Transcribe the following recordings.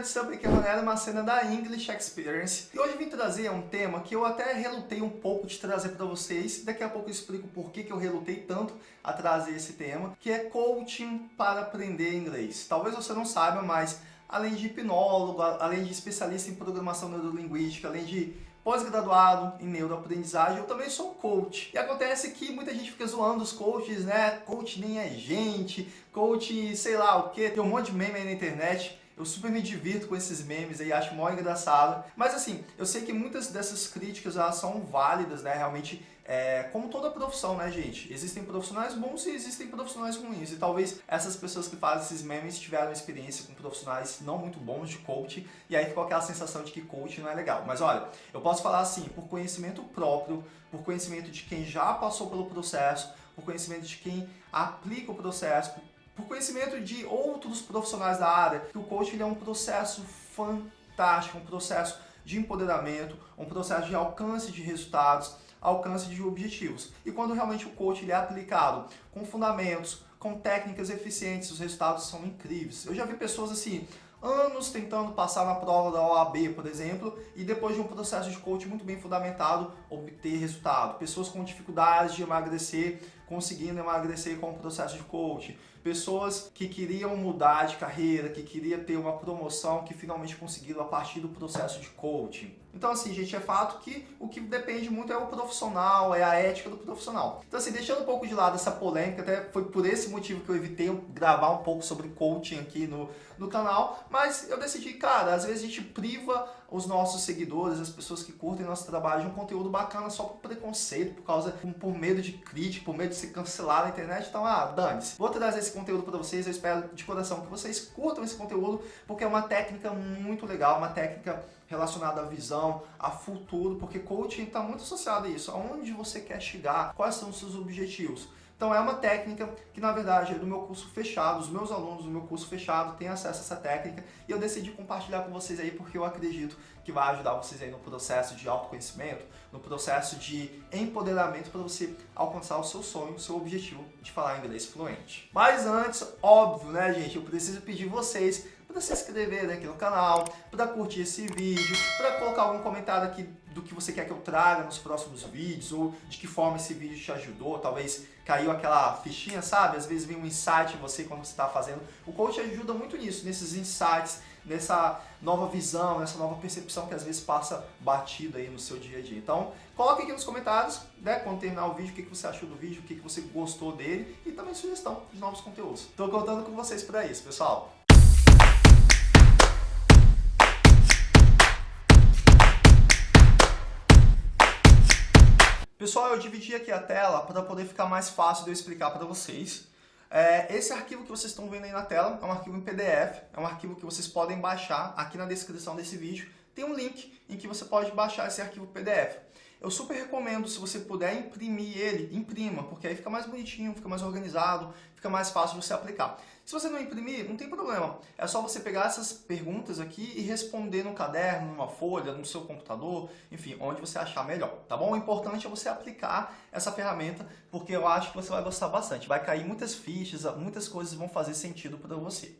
de Sub, aqui é Ronaldo Macena da English Experience. E hoje vim trazer um tema que eu até relutei um pouco de trazer para vocês. Daqui a pouco eu explico por que, que eu relutei tanto a trazer esse tema, que é coaching para aprender inglês. Talvez você não saiba, mas além de hipnólogo, além de especialista em programação neurolinguística, além de pós-graduado em neuroaprendizagem, eu também sou coach. E acontece que muita gente fica zoando os coaches, né? Coach nem é gente, coach sei lá o que, tem um monte de meme aí na internet. Eu super me divirto com esses memes aí, acho mó engraçado. Mas assim, eu sei que muitas dessas críticas elas são válidas, né? Realmente, é, como toda profissão, né, gente? Existem profissionais bons e existem profissionais ruins. E talvez essas pessoas que fazem esses memes tiveram experiência com profissionais não muito bons de coach. E aí ficou aquela sensação de que coach não é legal. Mas olha, eu posso falar assim, por conhecimento próprio, por conhecimento de quem já passou pelo processo, por conhecimento de quem aplica o processo, conhecimento de outros profissionais da área, que o coaching é um processo fantástico, um processo de empoderamento, um processo de alcance de resultados, alcance de objetivos. E quando realmente o coaching é aplicado com fundamentos, com técnicas eficientes, os resultados são incríveis. Eu já vi pessoas assim, anos tentando passar na prova da OAB, por exemplo, e depois de um processo de coaching muito bem fundamentado, obter resultado. Pessoas com dificuldades de emagrecer, conseguindo emagrecer com o processo de coaching. Pessoas que queriam mudar de carreira, que queriam ter uma promoção, que finalmente conseguiram a partir do processo de coaching. Então assim, gente, é fato que o que depende muito é o profissional, é a ética do profissional. Então assim, deixando um pouco de lado essa polêmica, até foi por esse motivo que eu evitei gravar um pouco sobre coaching aqui no, no canal, mas eu decidi, cara, às vezes a gente priva os nossos seguidores, as pessoas que curtem nosso trabalho de um conteúdo bacana só por preconceito, por causa, por medo de crítica, por medo de ser cancelado na internet, então, ah, dane-se. Vou trazer esse conteúdo para vocês, eu espero de coração que vocês curtam esse conteúdo, porque é uma técnica muito legal, uma técnica relacionada à visão, a futuro, porque coaching está muito associado a isso, aonde você quer chegar, quais são os seus objetivos. Então é uma técnica que na verdade é do meu curso fechado, os meus alunos do meu curso fechado têm acesso a essa técnica e eu decidi compartilhar com vocês aí porque eu acredito que vai ajudar vocês aí no processo de autoconhecimento, no processo de empoderamento para você alcançar o seu sonho, o seu objetivo de falar inglês fluente. Mas antes, óbvio, né gente, eu preciso pedir vocês para se inscrever aqui no canal, para curtir esse vídeo, para colocar algum comentário aqui do que você quer que eu traga nos próximos vídeos, ou de que forma esse vídeo te ajudou, talvez caiu aquela fichinha, sabe? Às vezes vem um insight em você quando você está fazendo. O coach ajuda muito nisso, nesses insights, nessa nova visão, nessa nova percepção que às vezes passa batido aí no seu dia a dia. Então, coloque aqui nos comentários, né, quando terminar o vídeo, o que você achou do vídeo, o que você gostou dele e também sugestão de novos conteúdos. Estou contando com vocês para isso, pessoal. Pessoal, eu dividi aqui a tela para poder ficar mais fácil de eu explicar para vocês. É, esse arquivo que vocês estão vendo aí na tela é um arquivo em PDF, é um arquivo que vocês podem baixar aqui na descrição desse vídeo. Tem um link em que você pode baixar esse arquivo PDF. Eu super recomendo, se você puder imprimir ele, imprima, porque aí fica mais bonitinho, fica mais organizado, fica mais fácil você aplicar. Se você não imprimir, não tem problema. É só você pegar essas perguntas aqui e responder no caderno, numa folha, no seu computador, enfim, onde você achar melhor, tá bom? O importante é você aplicar essa ferramenta, porque eu acho que você vai gostar bastante. Vai cair muitas fichas, muitas coisas vão fazer sentido para você.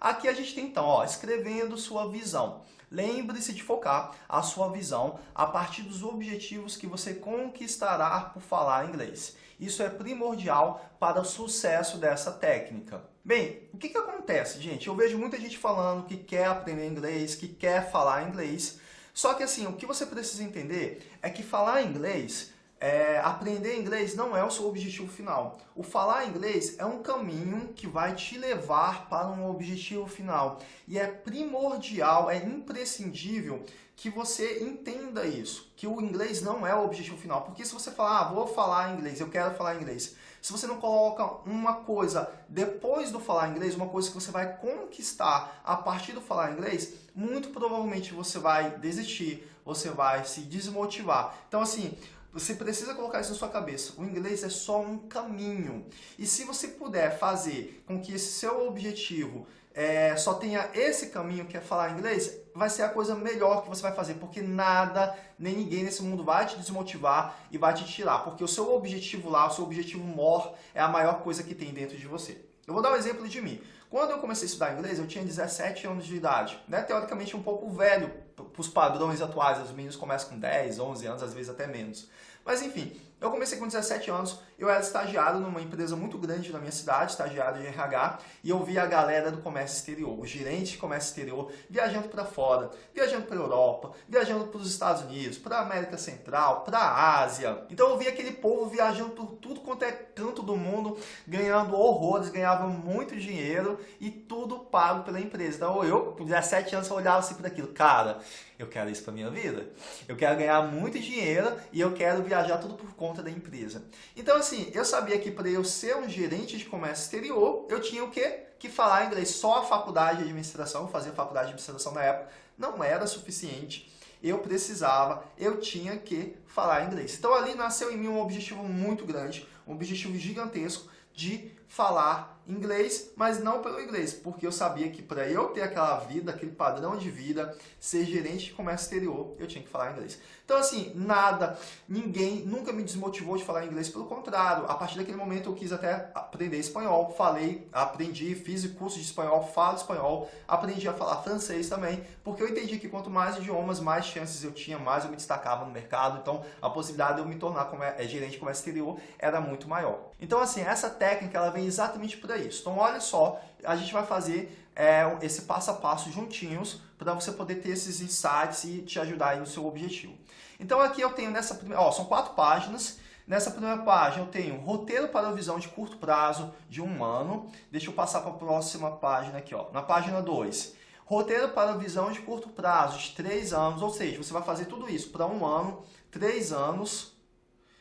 Aqui a gente tem então, ó, escrevendo sua visão. Lembre-se de focar a sua visão a partir dos objetivos que você conquistará por falar inglês. Isso é primordial para o sucesso dessa técnica. Bem, o que, que acontece, gente? Eu vejo muita gente falando que quer aprender inglês, que quer falar inglês, só que assim, o que você precisa entender é que falar inglês é, aprender inglês não é o seu objetivo final. O falar inglês é um caminho que vai te levar para um objetivo final. E é primordial, é imprescindível que você entenda isso, que o inglês não é o objetivo final. Porque se você falar, ah, vou falar inglês, eu quero falar inglês, se você não coloca uma coisa depois do falar inglês, uma coisa que você vai conquistar a partir do falar inglês, muito provavelmente você vai desistir, você vai se desmotivar. Então assim, você precisa colocar isso na sua cabeça. O inglês é só um caminho. E se você puder fazer com que esse seu objetivo é, só tenha esse caminho que é falar inglês, vai ser a coisa melhor que você vai fazer, porque nada, nem ninguém nesse mundo vai te desmotivar e vai te tirar, porque o seu objetivo lá, o seu objetivo maior é a maior coisa que tem dentro de você. Eu vou dar um exemplo de mim. Quando eu comecei a estudar inglês, eu tinha 17 anos de idade, né? teoricamente um pouco velho para os padrões atuais, os meninos começam com 10, 11 anos, às vezes até menos. Mas enfim, eu comecei com 17 anos, eu era estagiário numa empresa muito grande na minha cidade, estagiário de RH, e eu via a galera do comércio exterior, o gerente de comércio exterior, viajando para fora, viajando para Europa, viajando para os Estados Unidos, para a América Central, para a Ásia. Então eu via aquele povo viajando por tudo quanto é canto do mundo, ganhando horrores, ganhava muito dinheiro e tudo pago pela empresa. Então eu, com 17 anos, eu olhava assim para aquilo, cara, eu quero isso para minha vida. Eu quero ganhar muito dinheiro e eu quero viajar tudo por conta da empresa. Então assim, eu sabia que para eu ser um gerente de comércio exterior, eu tinha o quê? Que falar inglês. Só a faculdade de administração, fazer faculdade de administração na época, não era suficiente. Eu precisava, eu tinha que falar inglês. Então ali nasceu em mim um objetivo muito grande, um objetivo gigantesco de falar inglês, mas não pelo inglês, porque eu sabia que para eu ter aquela vida, aquele padrão de vida, ser gerente de comércio exterior, eu tinha que falar inglês. Então assim, nada, ninguém nunca me desmotivou de falar inglês, pelo contrário, a partir daquele momento eu quis até aprender espanhol, falei, aprendi, fiz curso de espanhol, falo espanhol, aprendi a falar francês também, porque eu entendi que quanto mais idiomas, mais chances eu tinha, mais eu me destacava no mercado, então a possibilidade de eu me tornar como é, gerente de comércio exterior era muito maior. Então assim, essa técnica ela vem exatamente por isso. Então olha só, a gente vai fazer é, esse passo a passo juntinhos para você poder ter esses insights e te ajudar no seu objetivo. Então aqui eu tenho nessa primeira, ó, são quatro páginas. Nessa primeira página eu tenho roteiro para a visão de curto prazo de um ano. Deixa eu passar para a próxima página aqui, ó. Na página 2, roteiro para a visão de curto prazo de três anos, ou seja, você vai fazer tudo isso para um ano, três anos.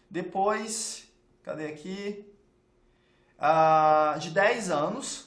Depois, cadê aqui? Uh, de 10 anos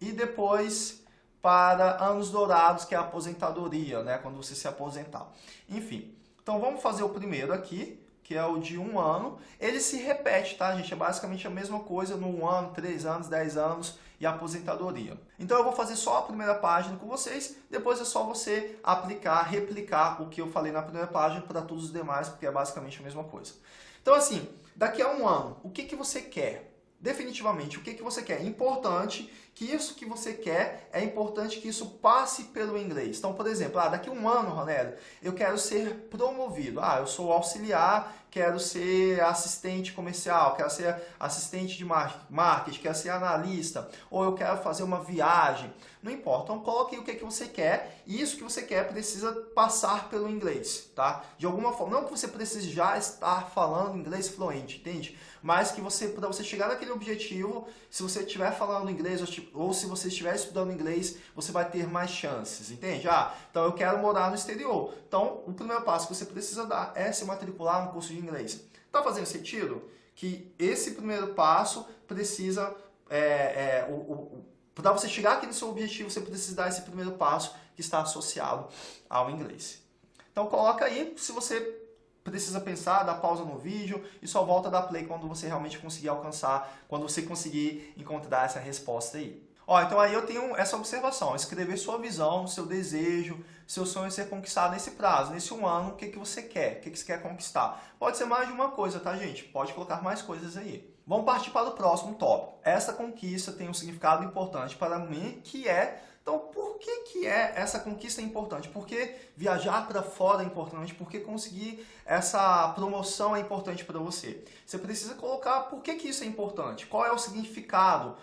e depois para anos dourados, que é a aposentadoria, né, quando você se aposentar. Enfim, então vamos fazer o primeiro aqui, que é o de um ano. Ele se repete, tá, gente? É basicamente a mesma coisa no um ano, três anos, dez anos e aposentadoria. Então eu vou fazer só a primeira página com vocês, depois é só você aplicar, replicar o que eu falei na primeira página para todos os demais, porque é basicamente a mesma coisa. Então assim, daqui a um ano, o que, que você quer? Definitivamente o que, que você quer. Importante que isso que você quer, é importante que isso passe pelo inglês. Então, por exemplo, ah, daqui um ano, Ronélio, eu quero ser promovido. Ah, eu sou auxiliar, quero ser assistente comercial, quero ser assistente de marketing, quero ser analista, ou eu quero fazer uma viagem. Não importa, então coloque o que, que você quer e isso que você quer precisa passar pelo inglês, tá? De alguma forma, não que você precise já estar falando inglês fluente, entende? Mas que você, para você chegar naquele objetivo, se você estiver falando inglês ou se você estiver estudando inglês, você vai ter mais chances, entende? Ah, então eu quero morar no exterior. Então, o primeiro passo que você precisa dar é se matricular no curso de inglês. Tá fazendo sentido? Que esse primeiro passo precisa... É, é, o, o, para você chegar aqui no seu objetivo, você precisa dar esse primeiro passo que está associado ao inglês. Então coloca aí, se você precisa pensar, dá pausa no vídeo e só volta a dar play quando você realmente conseguir alcançar, quando você conseguir encontrar essa resposta aí. Ó, então aí eu tenho essa observação, escrever sua visão, seu desejo, seu sonho ser conquistado nesse prazo, nesse um ano, o que, que você quer, o que, que você quer conquistar. Pode ser mais de uma coisa, tá gente? Pode colocar mais coisas aí. Vamos partir para o próximo tópico. Essa conquista tem um significado importante para mim, que é então, por que, que é essa conquista importante? Por que viajar para fora é importante? Por que conseguir essa promoção é importante para você? Você precisa colocar por que, que isso é importante, qual é o significado,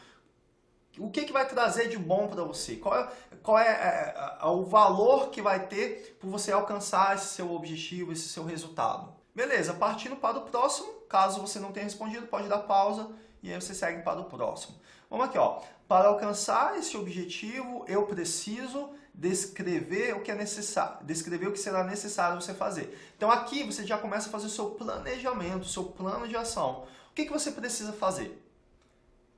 o que, que vai trazer de bom para você, qual é, qual é, é, é, o valor que vai ter por você alcançar esse seu objetivo, esse seu resultado. Beleza, partindo para o próximo, caso você não tenha respondido, pode dar pausa e aí você segue para o próximo. Vamos aqui, ó. Para alcançar esse objetivo, eu preciso descrever o que é necessário, descrever o que será necessário você fazer. Então aqui você já começa a fazer o seu planejamento, o seu plano de ação. O que, que você precisa fazer?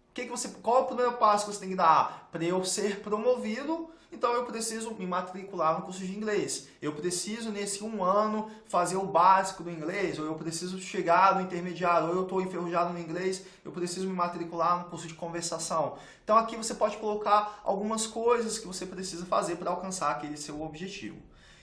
O que, que você, qual é o primeiro passo que você tem que dar? Para eu ser promovido, então eu preciso me matricular no curso de inglês. Eu preciso, nesse um ano, fazer o básico do inglês, ou eu preciso chegar no intermediário, ou eu estou enferrujado no inglês, eu preciso me matricular no curso de conversação. Então aqui você pode colocar algumas coisas que você precisa fazer para alcançar aquele seu objetivo.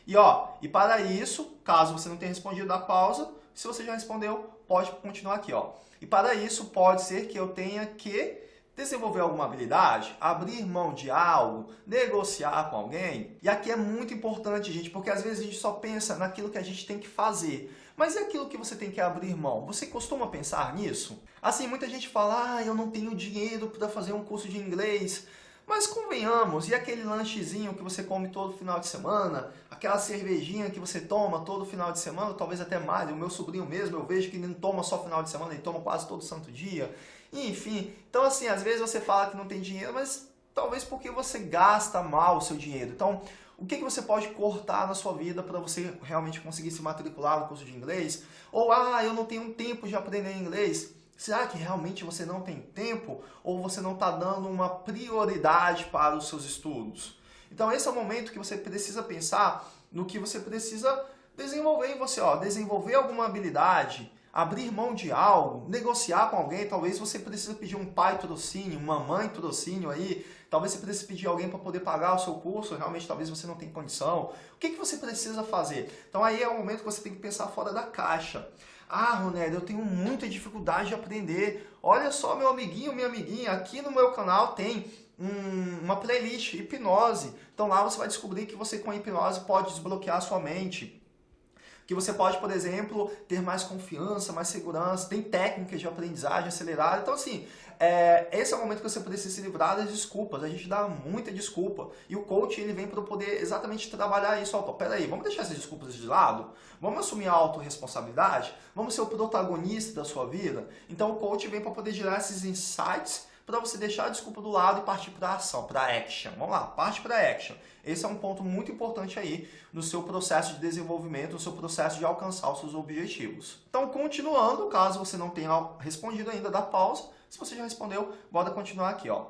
E ó, e para isso, caso você não tenha respondido a pausa, se você já respondeu, pode continuar aqui, ó. E para isso pode ser que eu tenha que desenvolver alguma habilidade, abrir mão de algo, negociar com alguém. E aqui é muito importante, gente, porque às vezes a gente só pensa naquilo que a gente tem que fazer. Mas é aquilo que você tem que abrir mão. Você costuma pensar nisso? Assim, muita gente fala, ah, eu não tenho dinheiro para fazer um curso de inglês. Mas convenhamos, e aquele lanchezinho que você come todo final de semana? Aquela cervejinha que você toma todo final de semana, talvez até mais. O meu sobrinho mesmo, eu vejo que ele não toma só final de semana, ele toma quase todo santo dia. Enfim, então assim, às vezes você fala que não tem dinheiro, mas talvez porque você gasta mal o seu dinheiro. Então, o que, que você pode cortar na sua vida para você realmente conseguir se matricular no curso de inglês? Ou, ah, eu não tenho tempo de aprender inglês. Será que realmente você não tem tempo ou você não está dando uma prioridade para os seus estudos? Então esse é o momento que você precisa pensar no que você precisa desenvolver em você. Ó, desenvolver alguma habilidade, abrir mão de algo, negociar com alguém, talvez você precise pedir um pai trocínio, uma mãe trocínio aí, talvez você precise pedir alguém para poder pagar o seu curso, realmente talvez você não tenha condição. O que, que você precisa fazer? Então aí é o momento que você tem que pensar fora da caixa. Ah, Ronélio, eu tenho muita dificuldade de aprender. Olha só, meu amiguinho, minha amiguinha, aqui no meu canal tem um, uma playlist, hipnose. Então lá você vai descobrir que você com hipnose pode desbloquear a sua mente que você pode, por exemplo, ter mais confiança, mais segurança, tem técnicas de aprendizagem acelerada. Então, assim, é, esse é o momento que você precisa se livrar das desculpas. A gente dá muita desculpa. E o coach, ele vem para poder exatamente trabalhar isso. Opa, peraí, vamos deixar essas desculpas de lado? Vamos assumir a autorresponsabilidade? Vamos ser o protagonista da sua vida? Então, o coach vem para poder gerar esses insights para você deixar a desculpa do lado e partir para a ação, para a action. Vamos lá, parte para a action. Esse é um ponto muito importante aí no seu processo de desenvolvimento, no seu processo de alcançar os seus objetivos. Então, continuando, caso você não tenha respondido ainda, dá pausa. Se você já respondeu, bora continuar aqui, ó.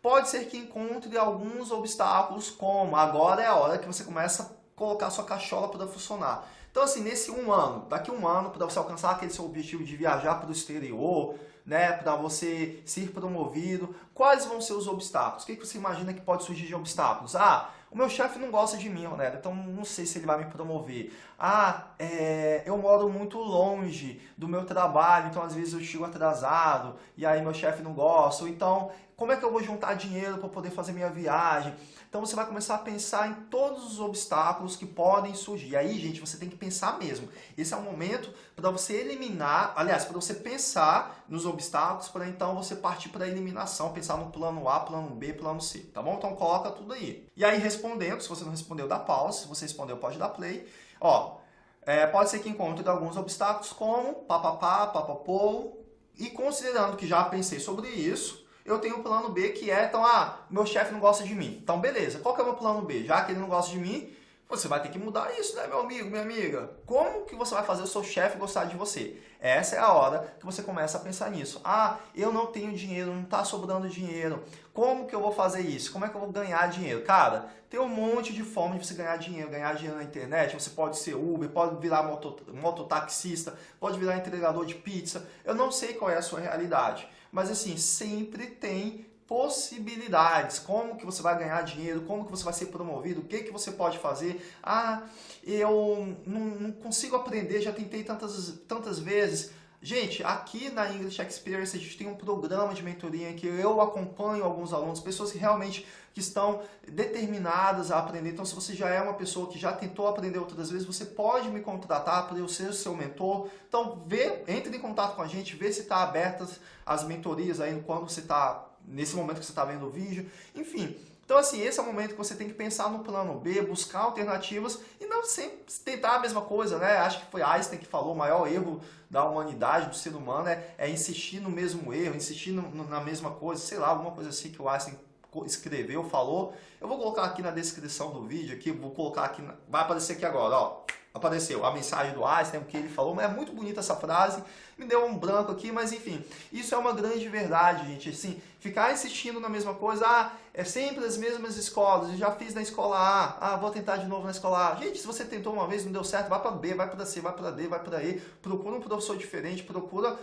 Pode ser que encontre alguns obstáculos, como agora é a hora que você começa a colocar sua cachola para funcionar. Então, assim, nesse um ano, daqui um ano, para você alcançar aquele seu objetivo de viajar para o exterior, né, para você ser promovido, quais vão ser os obstáculos? O que você imagina que pode surgir de obstáculos? Ah, o meu chefe não gosta de mim, né? então não sei se ele vai me promover. Ah, é, eu moro muito longe do meu trabalho, então às vezes eu chego atrasado e aí meu chefe não gosta. Ou então, como é que eu vou juntar dinheiro para poder fazer minha viagem? Então você vai começar a pensar em todos os obstáculos que podem surgir. E aí, gente, você tem que pensar mesmo. Esse é o momento para você eliminar, aliás, para você pensar nos obstáculos, para então você partir para a eliminação, pensar no plano A, plano B, plano C, tá bom? Então coloca tudo aí. E aí respondendo, se você não respondeu, dá pausa. Se você respondeu, pode dar play. Ó, é, pode ser que encontre alguns obstáculos como papapá, papapô, e considerando que já pensei sobre isso, eu tenho o plano B que é, então, ah, meu chefe não gosta de mim. Então, beleza, qual que é o meu plano B? Já que ele não gosta de mim, você vai ter que mudar isso, né, meu amigo, minha amiga? Como que você vai fazer o seu chefe gostar de você? Essa é a hora que você começa a pensar nisso. Ah, eu não tenho dinheiro, não está sobrando dinheiro. Como que eu vou fazer isso? Como é que eu vou ganhar dinheiro? Cara, tem um monte de forma de você ganhar dinheiro. Ganhar dinheiro na internet, você pode ser Uber, pode virar moto, mototaxista, pode virar entregador de pizza. Eu não sei qual é a sua realidade mas assim, sempre tem possibilidades, como que você vai ganhar dinheiro, como que você vai ser promovido, o que que você pode fazer. Ah, eu não, não consigo aprender, já tentei tantas, tantas vezes. Gente, aqui na English Experience a gente tem um programa de mentoria em que eu acompanho alguns alunos, pessoas que realmente que estão determinadas a aprender. Então, se você já é uma pessoa que já tentou aprender outras vezes, você pode me contratar para eu ser o seu mentor. Então, vê, entre em contato com a gente, vê se está abertas as mentorias aí quando você está, nesse momento que você está vendo o vídeo. Enfim, então, assim, esse é o momento que você tem que pensar no plano B, buscar alternativas e não sempre tentar a mesma coisa, né? Acho que foi Einstein que falou, o maior erro da humanidade, do ser humano, é, é insistir no mesmo erro, insistir no, na mesma coisa, sei lá, alguma coisa assim que o Einstein escreveu, falou. Eu vou colocar aqui na descrição do vídeo, aqui, vou colocar aqui, vai aparecer aqui agora, ó apareceu a mensagem do Einstein, o que ele falou, mas é muito bonita essa frase, me deu um branco aqui, mas enfim, isso é uma grande verdade, gente, assim, ficar insistindo na mesma coisa, ah, é sempre as mesmas escolas, eu já fiz na escola A, ah, vou tentar de novo na escola A, gente, se você tentou uma vez não deu certo, vai para B, vai para C, vai para D, vai para E, procura um professor diferente, procura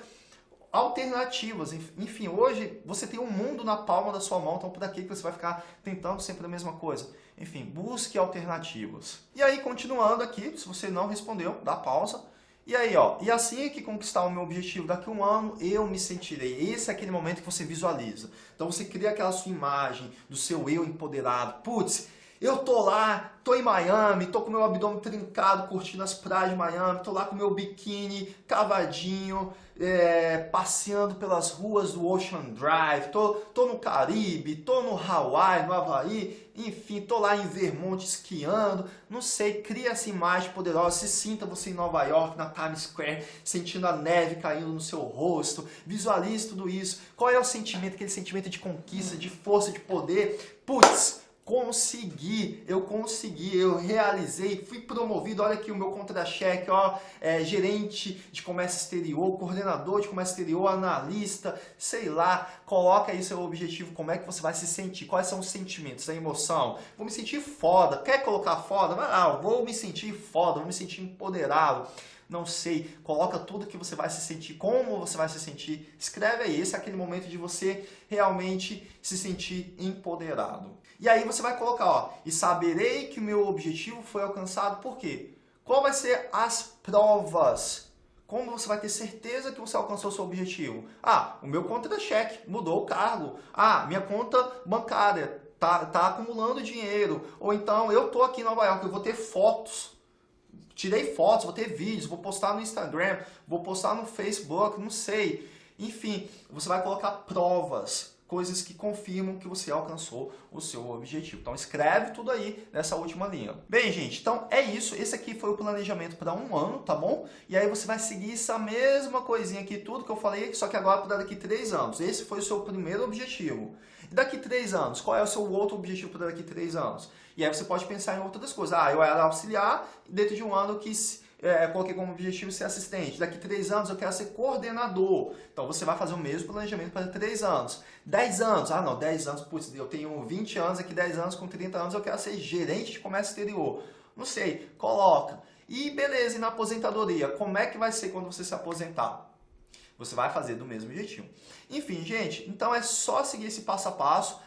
alternativas. Enfim, hoje você tem um mundo na palma da sua mão, então por que você vai ficar tentando sempre a mesma coisa? Enfim, busque alternativas. E aí, continuando aqui, se você não respondeu, dá pausa. E aí, ó, e assim que conquistar o meu objetivo daqui a um ano, eu me sentirei. Esse é aquele momento que você visualiza. Então você cria aquela sua imagem do seu eu empoderado. Putz, eu tô lá, tô em Miami, tô com meu abdômen trincado, curtindo as praias de Miami, tô lá com meu biquíni cavadinho, é, passeando pelas ruas do Ocean Drive, tô, tô no Caribe, tô no Hawaii, no Havaí, enfim, tô lá em Vermont esquiando, não sei, cria essa imagem poderosa, se sinta você em Nova York, na Times Square, sentindo a neve caindo no seu rosto, visualize tudo isso, qual é o sentimento, aquele sentimento de conquista, de força, de poder, putz, consegui, eu consegui, eu realizei, fui promovido, olha aqui o meu contra-cheque, ó, é, gerente de comércio exterior, coordenador de comércio exterior, analista, sei lá, coloca aí seu objetivo, como é que você vai se sentir, quais são os sentimentos, a emoção, vou me sentir foda, quer colocar foda? Vai lá, vou me sentir foda, vou me sentir empoderado, não sei, coloca tudo que você vai se sentir, como você vai se sentir, escreve aí, esse é aquele momento de você realmente se sentir empoderado. E aí você vai colocar, ó, e saberei que o meu objetivo foi alcançado, por quê? Qual vai ser as provas? Como você vai ter certeza que você alcançou seu objetivo? Ah, o meu contra-cheque mudou o cargo. Ah, minha conta bancária tá, tá acumulando dinheiro. Ou então, eu tô aqui em Nova York, eu vou ter fotos tirei fotos, vou ter vídeos, vou postar no Instagram, vou postar no Facebook, não sei. Enfim, você vai colocar provas, coisas que confirmam que você alcançou o seu objetivo. Então escreve tudo aí nessa última linha. Bem, gente, então é isso. Esse aqui foi o planejamento para um ano, tá bom? E aí você vai seguir essa mesma coisinha aqui, tudo que eu falei, só que agora para daqui três anos. Esse foi o seu primeiro objetivo. E daqui três anos, qual é o seu outro objetivo para daqui três anos? E aí você pode pensar em outras coisas. Ah, eu era auxiliar, dentro de um ano eu quis é, coloquei como objetivo ser assistente. Daqui três anos eu quero ser coordenador. Então você vai fazer o mesmo planejamento para três anos. Dez anos, ah não, dez anos, putz, eu tenho 20 anos, aqui 10 anos, com 30 anos eu quero ser gerente de comércio exterior. Não sei, coloca. E beleza, e na aposentadoria, como é que vai ser quando você se aposentar? Você vai fazer do mesmo jeitinho. Enfim, gente, então é só seguir esse passo a passo.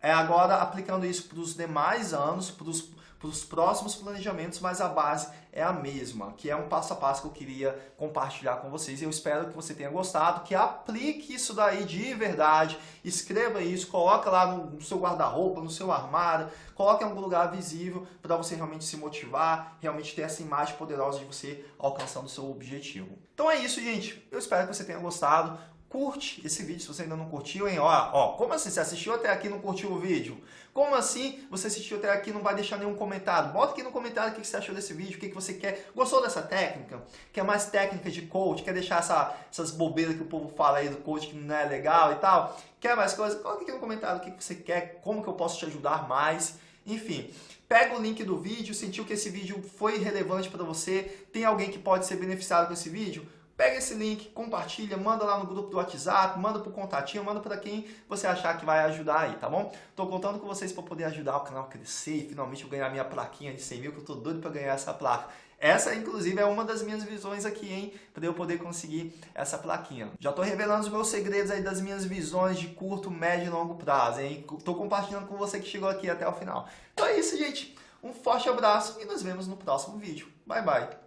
É agora aplicando isso para os demais anos, para os para os próximos planejamentos, mas a base é a mesma, que é um passo a passo que eu queria compartilhar com vocês. Eu espero que você tenha gostado, que aplique isso daí de verdade, escreva isso, coloca lá no seu guarda-roupa, no seu armário, coloque em algum lugar visível para você realmente se motivar, realmente ter essa imagem poderosa de você alcançando o seu objetivo. Então é isso, gente. Eu espero que você tenha gostado curte esse vídeo se você ainda não curtiu, hein? Ó, ó, como assim? Você assistiu até aqui e não curtiu o vídeo? Como assim você assistiu até aqui e não vai deixar nenhum comentário? Bota aqui no comentário o que você achou desse vídeo, o que você quer. Gostou dessa técnica? Quer mais técnica de coach? Quer deixar essa, essas bobeiras que o povo fala aí do coach que não é legal e tal? Quer mais coisas? Coloca aqui no comentário o que você quer, como que eu posso te ajudar mais. Enfim, pega o link do vídeo, sentiu que esse vídeo foi relevante para você, tem alguém que pode ser beneficiado com esse vídeo? Pega esse link, compartilha, manda lá no grupo do WhatsApp, manda pro contatinho, manda para quem você achar que vai ajudar aí, tá bom? Tô contando com vocês para poder ajudar o canal a crescer e finalmente eu ganhar minha plaquinha de 100 mil, que eu tô doido para ganhar essa placa. Essa, inclusive, é uma das minhas visões aqui, hein? Para eu poder conseguir essa plaquinha. Já tô revelando os meus segredos aí das minhas visões de curto, médio e longo prazo, hein? Tô compartilhando com você que chegou aqui até o final. Então é isso, gente. Um forte abraço e nos vemos no próximo vídeo. Bye, bye.